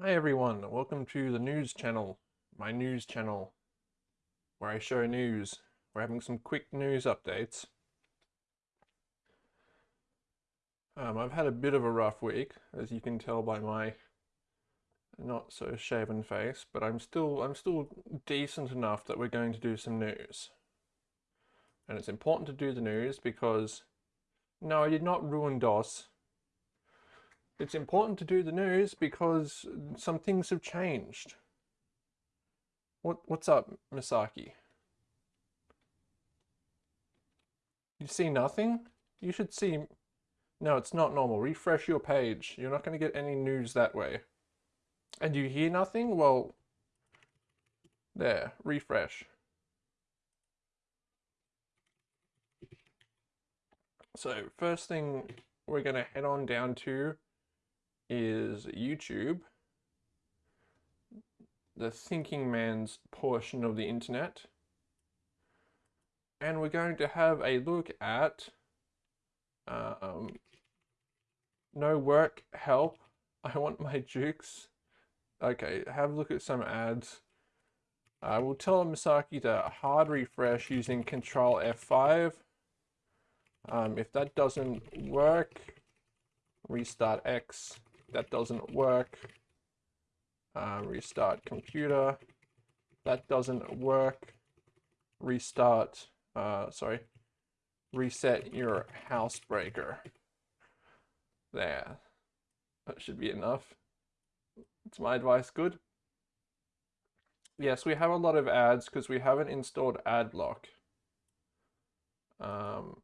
Hi everyone, welcome to the news channel, my news channel, where I show news. We're having some quick news updates. Um, I've had a bit of a rough week, as you can tell by my not so shaven face, but I'm still I'm still decent enough that we're going to do some news. And it's important to do the news because no, I did not ruin DOS. It's important to do the news because some things have changed. What what's up, Misaki? You see nothing? You should see No, it's not normal. Refresh your page. You're not going to get any news that way. And you hear nothing? Well, there, refresh. So, first thing we're going to head on down to is YouTube, the thinking man's portion of the internet. And we're going to have a look at um, no work, help, I want my jukes. Okay, have a look at some ads. I will tell Misaki to hard refresh using Control F5. Um, if that doesn't work, restart X that doesn't work. Uh, restart computer. That doesn't work. Restart, uh, sorry, reset your housebreaker. There. That should be enough. It's my advice good? Yes, we have a lot of ads because we haven't installed AdBlock. Um,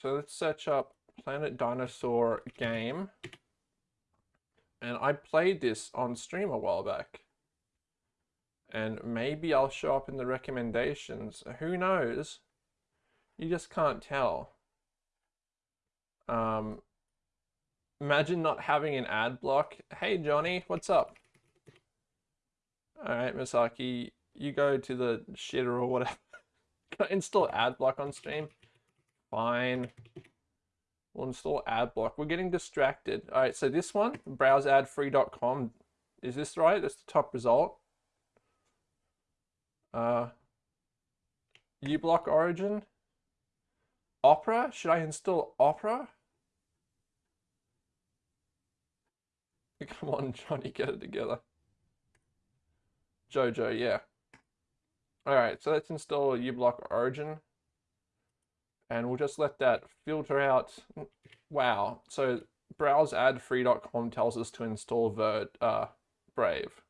so let's search up Planet Dinosaur game. And I played this on stream a while back. And maybe I'll show up in the recommendations. Who knows? You just can't tell. Um, imagine not having an ad block. Hey Johnny, what's up? Alright, Misaki, you go to the shitter or whatever. Install ad block on stream. Fine. We'll install AdBlock. We're getting distracted. All right, so this one, browseadfree.com. Is this right? That's the top result. Uh, uBlock Origin. Opera? Should I install Opera? Come on, Johnny, get it together. Jojo, yeah. All right, so let's install uBlock Origin and we'll just let that filter out. Wow. So browseadfree.com tells us to install Vert, uh, Brave.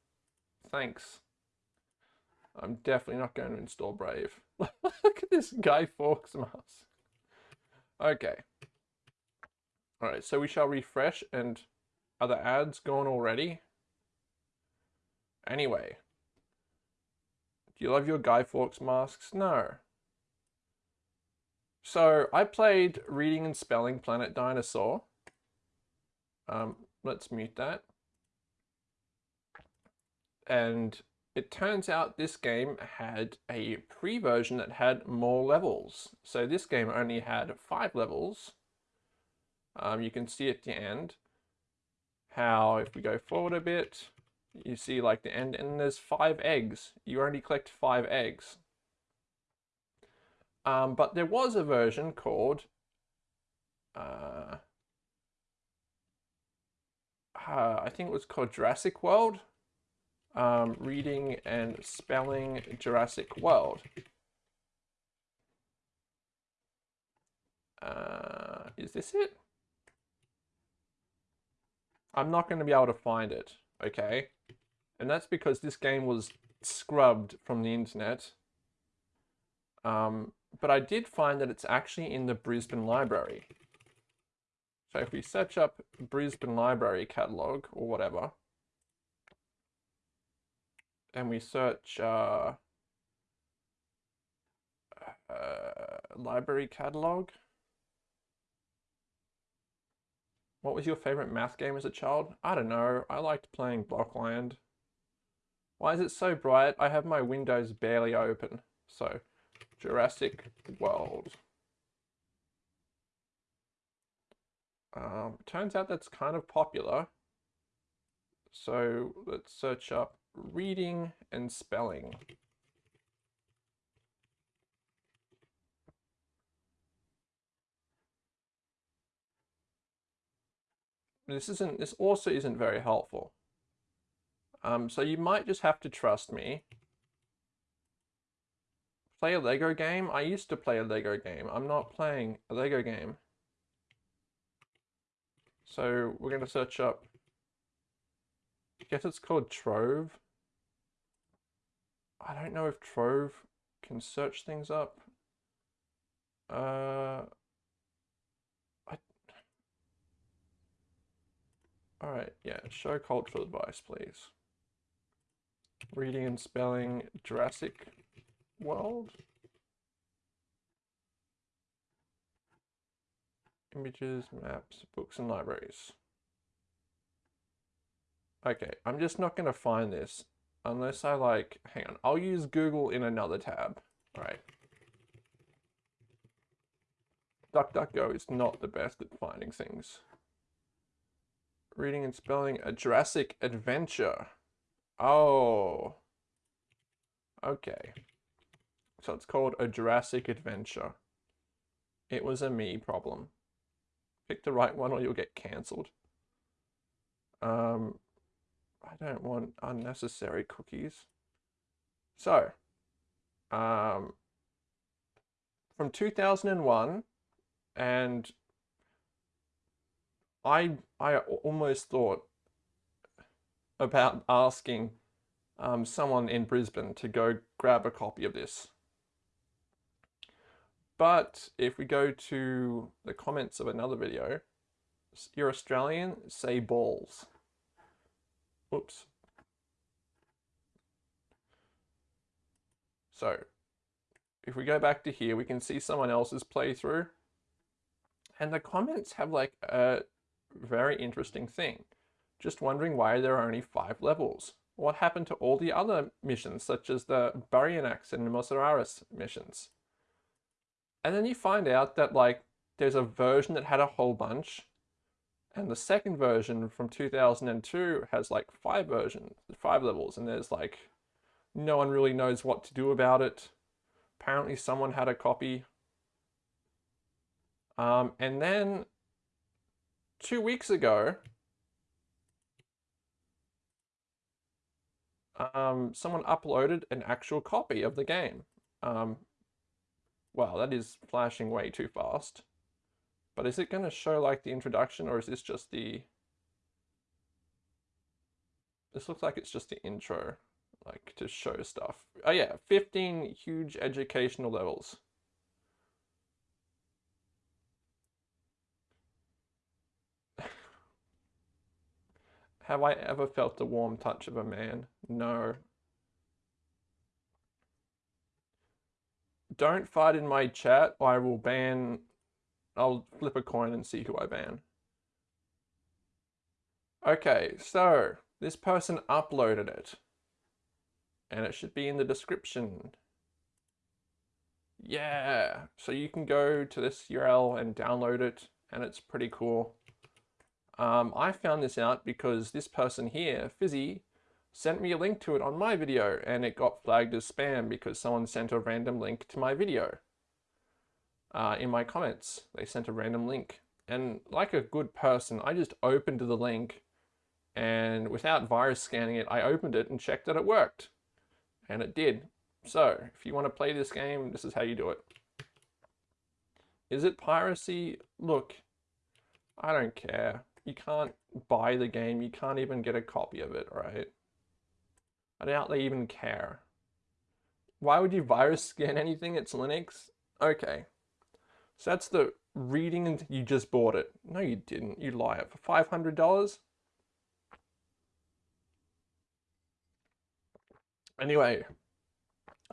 Thanks. I'm definitely not going to install Brave. Look at this Guy Fawkes mask. Okay. Alright, so we shall refresh and are the ads gone already? Anyway. Do you love your Guy Fawkes masks? No. So I played Reading and Spelling Planet Dinosaur. Um, let's mute that. And it turns out this game had a pre-version that had more levels. So this game only had five levels. Um, you can see at the end how if we go forward a bit, you see like the end and there's five eggs. You only collect five eggs. Um, but there was a version called uh, uh, I think it was called Jurassic World. Um, reading and spelling Jurassic World. Uh, is this it? I'm not going to be able to find it, okay? And that's because this game was scrubbed from the internet. Um, but I did find that it's actually in the Brisbane Library. So if we search up Brisbane Library catalog or whatever, and we search uh, uh, library catalog. What was your favorite math game as a child? I don't know. I liked playing Blockland. Why is it so bright? I have my windows barely open. So Jurassic World. Um, turns out that's kind of popular. So let's search up reading and spelling. This isn't, this also isn't very helpful. Um, so you might just have to trust me. Play a Lego game? I used to play a Lego game. I'm not playing a Lego game. So we're going to search up, I guess it's called Trove. I don't know if Trove can search things up. Uh, I, all right, yeah, show cultural advice, please. Reading and spelling Jurassic World. Images, maps, books and libraries. Okay, I'm just not going to find this unless I like, hang on, I'll use Google in another tab. All right. DuckDuckGo is not the best at finding things. Reading and spelling a Jurassic Adventure. Oh. Okay. So it's called a Jurassic Adventure. It was a me problem. Pick the right one or you'll get cancelled. Um, I don't want unnecessary cookies. So, um, from 2001, and I I almost thought about asking um, someone in Brisbane to go grab a copy of this. But if we go to the comments of another video, you're Australian, say balls. Oops. So if we go back to here, we can see someone else's playthrough. And the comments have like a very interesting thing. Just wondering why there are only five levels. What happened to all the other missions, such as the Baryonyx and Mosasaurus missions? And then you find out that like there's a version that had a whole bunch, and the second version from 2002 has like five versions, five levels, and there's like, no one really knows what to do about it. Apparently someone had a copy. Um, and then two weeks ago, um, someone uploaded an actual copy of the game. Um, wow, that is flashing way too fast. But is it going to show like the introduction or is this just the... This looks like it's just the intro, like to show stuff. Oh yeah, 15 huge educational levels. Have I ever felt the warm touch of a man? No. Don't fight in my chat I will ban I'll flip a coin and see who I ban. Okay, so this person uploaded it. And it should be in the description. Yeah, so you can go to this URL and download it, and it's pretty cool. Um, I found this out because this person here, Fizzy, sent me a link to it on my video, and it got flagged as spam because someone sent a random link to my video uh, in my comments. They sent a random link. And like a good person, I just opened the link and without virus scanning it, I opened it and checked that it worked. And it did. So if you want to play this game, this is how you do it. Is it piracy? Look, I don't care. You can't buy the game. You can't even get a copy of it, right? I doubt they even care. Why would you virus scan anything? It's Linux? Okay. So that's the reading and you just bought it. No, you didn't. You liar. For $500? Anyway,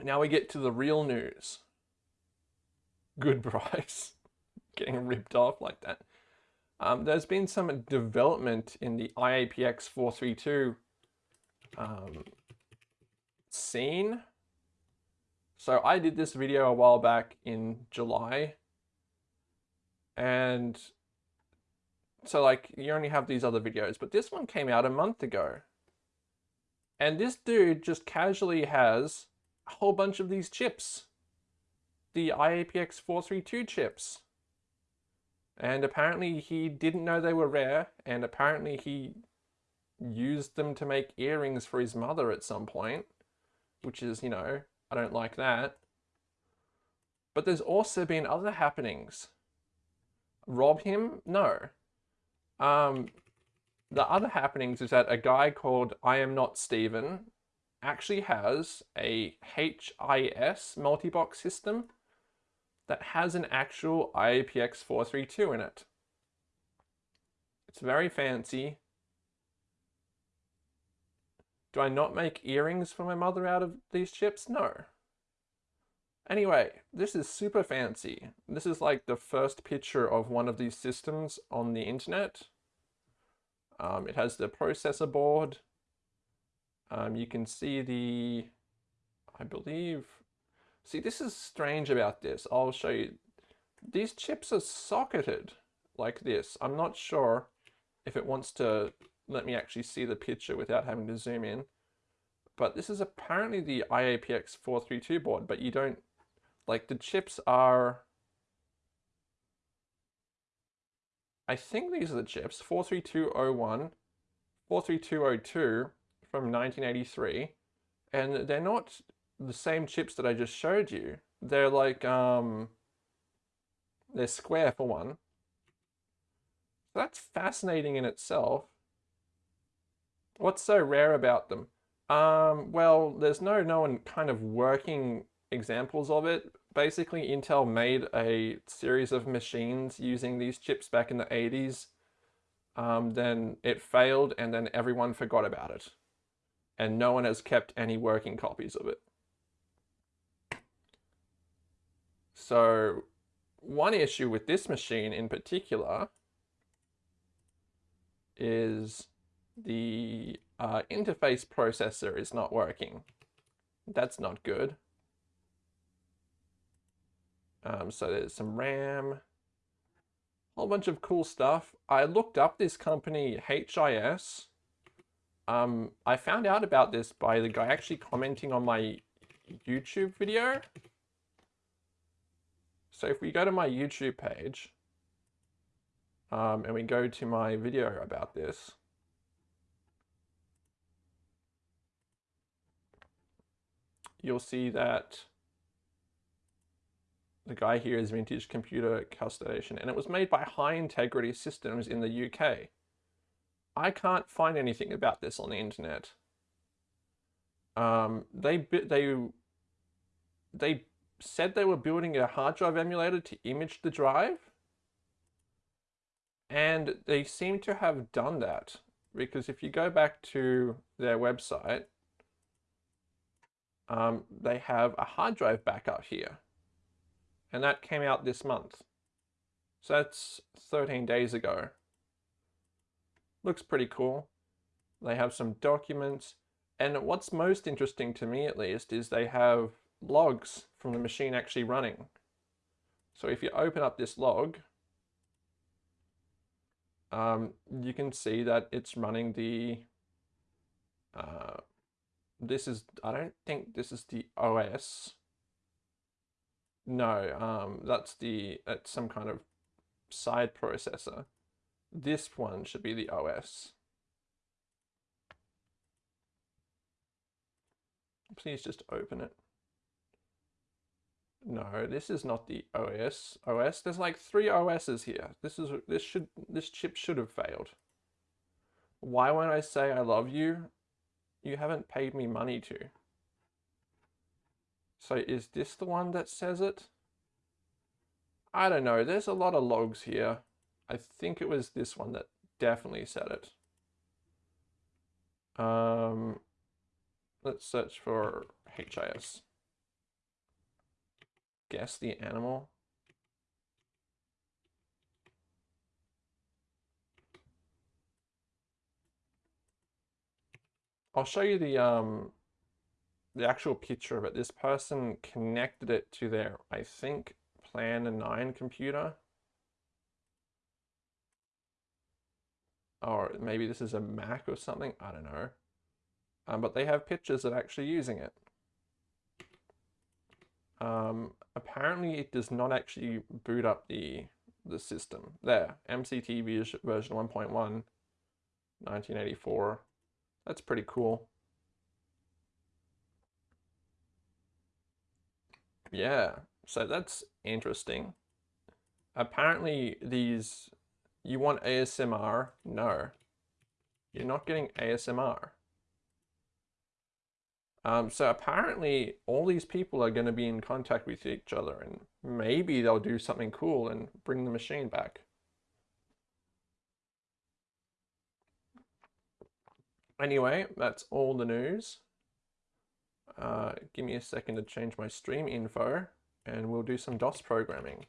now we get to the real news. Good price. Getting ripped off like that. Um, there's been some development in the IAPX 432 um, scene. So I did this video a while back in July and so like you only have these other videos, but this one came out a month ago. And this dude just casually has a whole bunch of these chips. The IAPX 432 chips. And apparently he didn't know they were rare, and apparently he used them to make earrings for his mother at some point, which is, you know, I don't like that. But there's also been other happenings. Rob him? No. Um, the other happenings is that a guy called I Am Not Steven actually has a HIS multi-box system that has an actual IAPX 432 in it. It's very fancy. Do I not make earrings for my mother out of these chips? No. Anyway, this is super fancy. This is like the first picture of one of these systems on the internet. Um, it has the processor board. Um, you can see the, I believe, see this is strange about this. I'll show you. These chips are socketed like this. I'm not sure if it wants to let me actually see the picture without having to zoom in. But this is apparently the IAPX 432 board, but you don't, like the chips are, I think these are the chips, 43201, 43202 from 1983, and they're not the same chips that I just showed you. They're like, um, they're square for one. So that's fascinating in itself. What's so rare about them? Um, well, there's no known kind of working examples of it. Basically, Intel made a series of machines using these chips back in the 80s. Um, then it failed and then everyone forgot about it. And no one has kept any working copies of it. So one issue with this machine in particular is the uh, interface processor is not working. That's not good. Um, so there's some RAM, a whole bunch of cool stuff. I looked up this company, HIS. Um, I found out about this by the guy actually commenting on my YouTube video. So if we go to my YouTube page, um, and we go to my video about this, you'll see that the guy here is Vintage Computer Custodian, and it was made by High Integrity Systems in the UK. I can't find anything about this on the internet. Um, they they they said they were building a hard drive emulator to image the drive, and they seem to have done that because if you go back to their website, um, they have a hard drive backup here. And that came out this month. So that's 13 days ago. Looks pretty cool. They have some documents. And what's most interesting to me, at least, is they have logs from the machine actually running. So if you open up this log, um, you can see that it's running the uh, this is, I don't think this is the OS. No, um, that's the, it's some kind of side processor. This one should be the OS. Please just open it. No, this is not the OS. OS, there's like three OSs here. This is, this should, this chip should have failed. Why won't I say I love you? You haven't paid me money to. So is this the one that says it? I don't know. There's a lot of logs here. I think it was this one that definitely said it. Um, let's search for HIS. Guess the animal. I'll show you the um the actual picture of it. This person connected it to their, I think, Plan 9 computer. Or maybe this is a Mac or something. I don't know. um, but they have pictures of actually using it. Um, apparently it does not actually boot up the the system. There, MCT version 1.1, 1984. That's pretty cool. Yeah, so that's interesting. Apparently these, you want ASMR? No, you're not getting ASMR. Um, so apparently all these people are going to be in contact with each other and maybe they'll do something cool and bring the machine back. Anyway, that's all the news. Uh, give me a second to change my stream info and we'll do some DOS programming.